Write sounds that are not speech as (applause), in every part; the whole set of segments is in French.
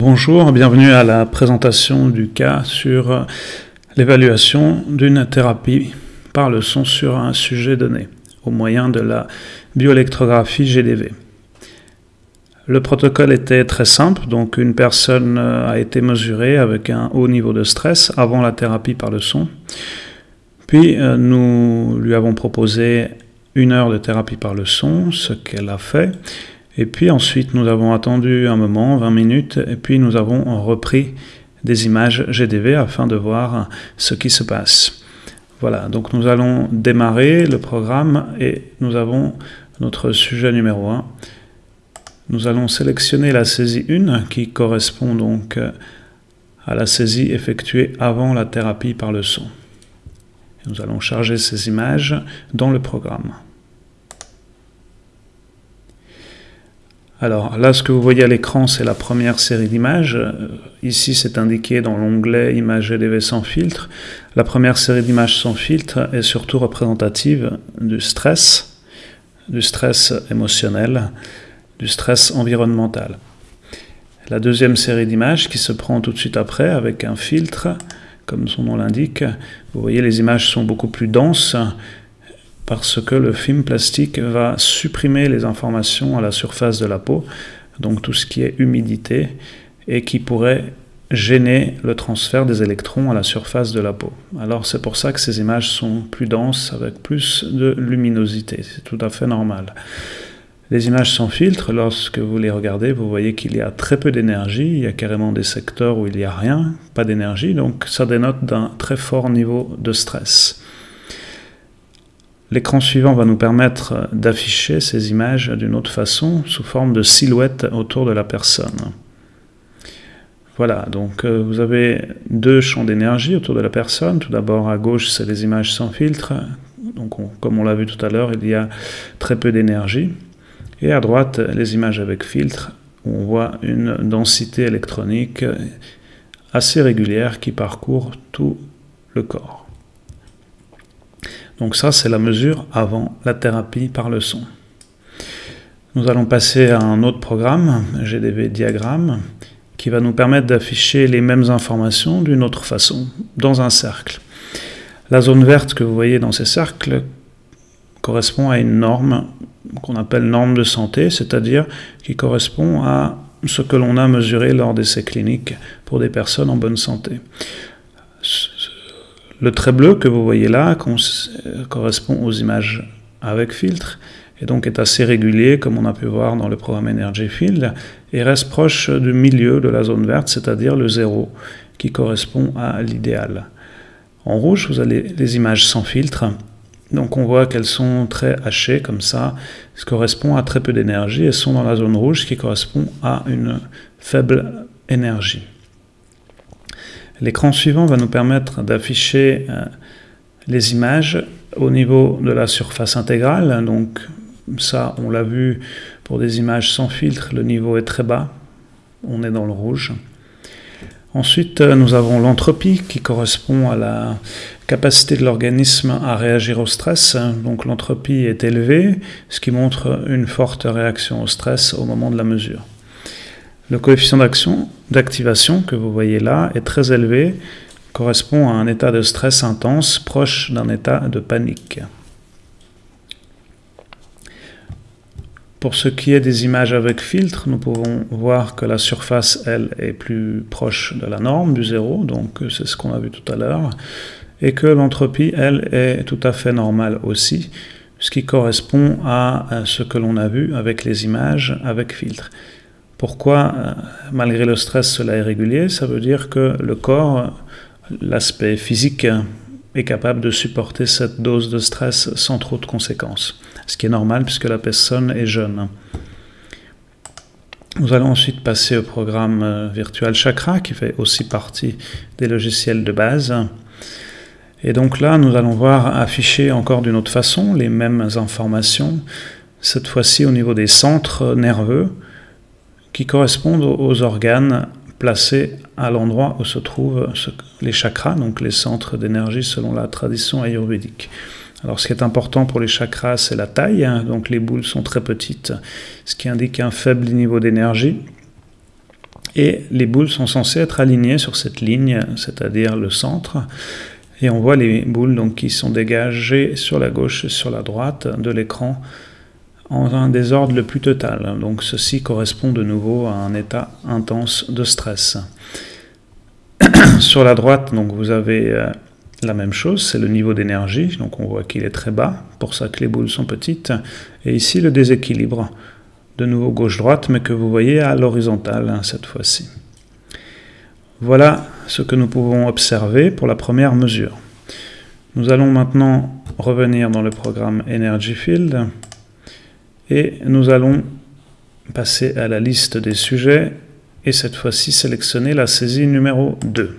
Bonjour, bienvenue à la présentation du cas sur l'évaluation d'une thérapie par le son sur un sujet donné au moyen de la bioélectrographie GDV. Le protocole était très simple, donc une personne a été mesurée avec un haut niveau de stress avant la thérapie par le son. Puis euh, nous lui avons proposé une heure de thérapie par le son, ce qu'elle a fait. Et puis ensuite, nous avons attendu un moment, 20 minutes, et puis nous avons repris des images GDV afin de voir ce qui se passe. Voilà, donc nous allons démarrer le programme et nous avons notre sujet numéro 1. Nous allons sélectionner la saisie 1 qui correspond donc à la saisie effectuée avant la thérapie par le son. Nous allons charger ces images dans le programme. Alors là, ce que vous voyez à l'écran, c'est la première série d'images. Euh, ici, c'est indiqué dans l'onglet Images LV sans filtre. La première série d'images sans filtre est surtout représentative du stress, du stress émotionnel, du stress environnemental. La deuxième série d'images qui se prend tout de suite après avec un filtre, comme son nom l'indique, vous voyez les images sont beaucoup plus denses, parce que le film plastique va supprimer les informations à la surface de la peau, donc tout ce qui est humidité, et qui pourrait gêner le transfert des électrons à la surface de la peau. Alors c'est pour ça que ces images sont plus denses, avec plus de luminosité, c'est tout à fait normal. Les images sans filtre, lorsque vous les regardez, vous voyez qu'il y a très peu d'énergie, il y a carrément des secteurs où il n'y a rien, pas d'énergie, donc ça dénote d'un très fort niveau de stress. L'écran suivant va nous permettre d'afficher ces images d'une autre façon, sous forme de silhouette autour de la personne. Voilà, donc euh, vous avez deux champs d'énergie autour de la personne. Tout d'abord, à gauche, c'est les images sans filtre. Donc, comme on l'a vu tout à l'heure, il y a très peu d'énergie. Et à droite, les images avec filtre, où on voit une densité électronique assez régulière qui parcourt tout le corps. Donc ça, c'est la mesure avant la thérapie par le son. Nous allons passer à un autre programme, GDV diagramme, qui va nous permettre d'afficher les mêmes informations d'une autre façon, dans un cercle. La zone verte que vous voyez dans ces cercles correspond à une norme qu'on appelle norme de santé, c'est-à-dire qui correspond à ce que l'on a mesuré lors d'essais cliniques pour des personnes en bonne santé. Le trait bleu que vous voyez là correspond aux images avec filtre et donc est assez régulier comme on a pu voir dans le programme Energy Field et reste proche du milieu de la zone verte, c'est-à-dire le zéro qui correspond à l'idéal. En rouge, vous avez les images sans filtre. Donc on voit qu'elles sont très hachées comme ça, ce correspond à très peu d'énergie et sont dans la zone rouge qui correspond à une faible énergie. L'écran suivant va nous permettre d'afficher euh, les images au niveau de la surface intégrale. Donc ça, on l'a vu pour des images sans filtre, le niveau est très bas. On est dans le rouge. Ensuite, euh, nous avons l'entropie qui correspond à la capacité de l'organisme à réagir au stress. Donc l'entropie est élevée, ce qui montre une forte réaction au stress au moment de la mesure. Le coefficient d'action, d'activation que vous voyez là est très élevé, correspond à un état de stress intense proche d'un état de panique. Pour ce qui est des images avec filtre, nous pouvons voir que la surface, elle, est plus proche de la norme, du zéro, donc c'est ce qu'on a vu tout à l'heure, et que l'entropie, elle, est tout à fait normale aussi, ce qui correspond à ce que l'on a vu avec les images avec filtre. Pourquoi, euh, malgré le stress, cela est régulier? Ça veut dire que le corps, l'aspect physique, est capable de supporter cette dose de stress sans trop de conséquences. Ce qui est normal puisque la personne est jeune. Nous allons ensuite passer au programme euh, Virtual Chakra qui fait aussi partie des logiciels de base. Et donc là, nous allons voir afficher encore d'une autre façon les mêmes informations, cette fois-ci au niveau des centres nerveux, qui correspondent aux organes placés à l'endroit où se trouvent les chakras, donc les centres d'énergie selon la tradition ayurvédique. Alors ce qui est important pour les chakras, c'est la taille, hein. donc les boules sont très petites, ce qui indique un faible niveau d'énergie. Et les boules sont censées être alignées sur cette ligne, c'est-à-dire le centre. Et on voit les boules qui sont dégagées sur la gauche et sur la droite de l'écran en un désordre le plus total. Donc ceci correspond de nouveau à un état intense de stress. (coughs) sur la droite, donc vous avez euh, la même chose, c'est le niveau d'énergie. Donc on voit qu'il est très bas, pour ça que les boules sont petites. Et ici le déséquilibre, de nouveau gauche-droite, mais que vous voyez à l'horizontale hein, cette fois-ci. Voilà ce que nous pouvons observer pour la première mesure. Nous allons maintenant revenir dans le programme Energy Field et nous allons passer à la liste des sujets et cette fois-ci sélectionner la saisie numéro 2.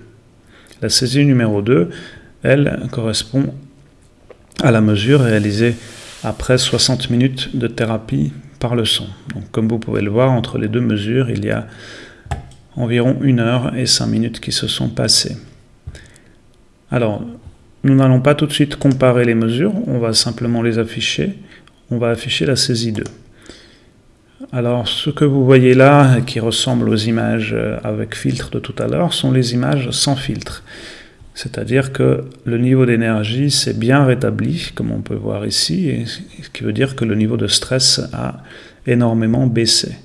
La saisie numéro 2, elle correspond à la mesure réalisée après 60 minutes de thérapie par le son. Donc, comme vous pouvez le voir, entre les deux mesures, il y a environ une heure et cinq minutes qui se sont passées. Alors, nous n'allons pas tout de suite comparer les mesures, on va simplement les afficher. On va afficher la saisie 2. Alors, ce que vous voyez là, qui ressemble aux images avec filtre de tout à l'heure, sont les images sans filtre. C'est-à-dire que le niveau d'énergie s'est bien rétabli, comme on peut voir ici, ce qui veut dire que le niveau de stress a énormément baissé.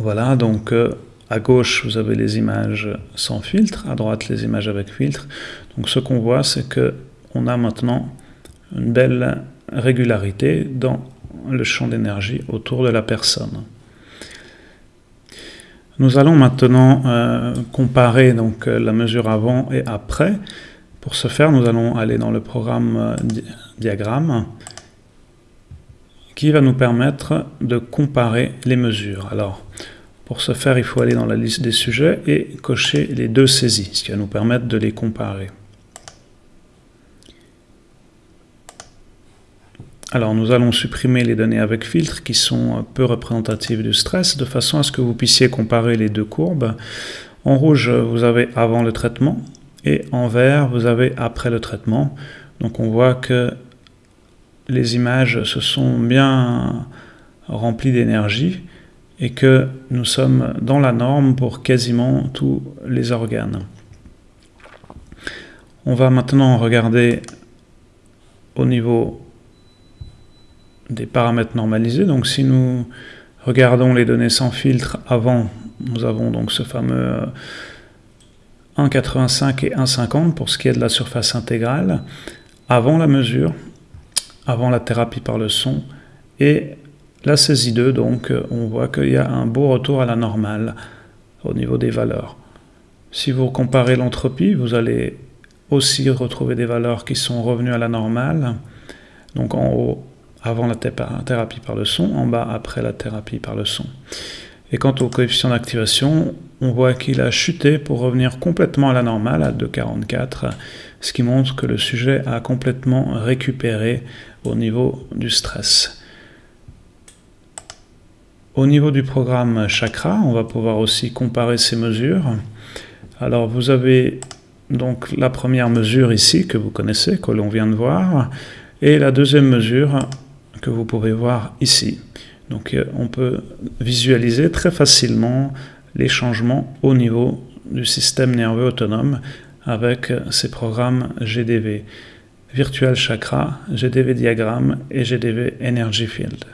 Voilà, donc euh, à gauche, vous avez les images sans filtre, à droite, les images avec filtre. Donc ce qu'on voit, c'est que on a maintenant une belle régularité dans le champ d'énergie autour de la personne. Nous allons maintenant euh, comparer donc euh, la mesure avant et après. Pour ce faire, nous allons aller dans le programme diagramme qui va nous permettre de comparer les mesures. Alors, pour ce faire, il faut aller dans la liste des sujets et cocher les deux saisies, ce qui va nous permettre de les comparer. Alors nous allons supprimer les données avec filtre qui sont peu représentatives du stress de façon à ce que vous puissiez comparer les deux courbes. En rouge, vous avez avant le traitement et en vert, vous avez après le traitement. Donc on voit que les images se sont bien remplies d'énergie et que nous sommes dans la norme pour quasiment tous les organes. On va maintenant regarder au niveau des paramètres normalisés. Donc si nous regardons les données sans filtre avant, nous avons donc ce fameux 1,85 et 1,50 pour ce qui est de la surface intégrale, avant la mesure, avant la thérapie par le son, et la saisie 2, donc on voit qu'il y a un beau retour à la normale au niveau des valeurs. Si vous comparez l'entropie, vous allez aussi retrouver des valeurs qui sont revenues à la normale. Donc en haut, avant la thérapie par le son, en bas, après la thérapie par le son. Et quant au coefficient d'activation, on voit qu'il a chuté pour revenir complètement à la normale, à 2,44, ce qui montre que le sujet a complètement récupéré au niveau du stress. Au niveau du programme Chakra, on va pouvoir aussi comparer ces mesures. Alors vous avez donc la première mesure ici que vous connaissez, que l'on vient de voir, et la deuxième mesure que vous pouvez voir ici. Donc euh, on peut visualiser très facilement les changements au niveau du système nerveux autonome avec ces programmes GDV, Virtual Chakra, GDV Diagramme et GDV Energy Field.